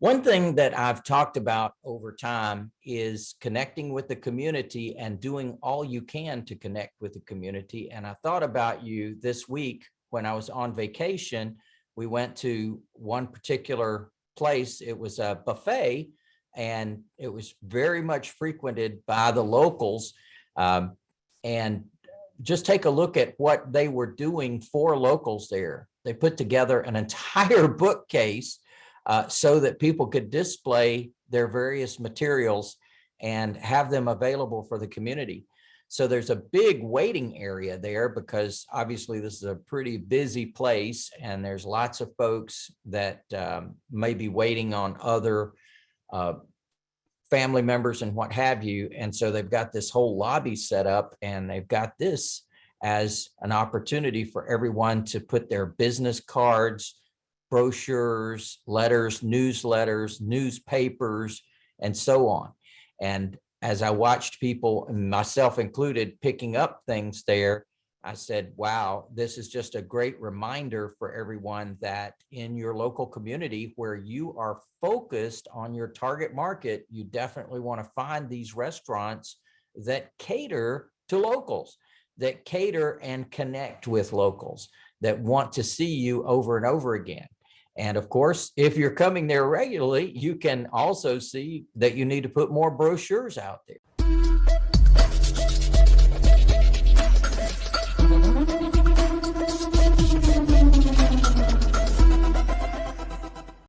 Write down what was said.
One thing that I've talked about over time is connecting with the community and doing all you can to connect with the community. And I thought about you this week when I was on vacation. We went to one particular place. It was a buffet and it was very much frequented by the locals. Um, and just take a look at what they were doing for locals there. They put together an entire bookcase uh, so that people could display their various materials and have them available for the community. So there's a big waiting area there because obviously this is a pretty busy place and there's lots of folks that um, may be waiting on other uh, family members and what have you. And so they've got this whole lobby set up and they've got this as an opportunity for everyone to put their business cards, brochures, letters, newsletters, newspapers, and so on. And as I watched people, myself included, picking up things there, I said, wow, this is just a great reminder for everyone that in your local community where you are focused on your target market, you definitely want to find these restaurants that cater to locals, that cater and connect with locals, that want to see you over and over again. And of course, if you're coming there regularly, you can also see that you need to put more brochures out there.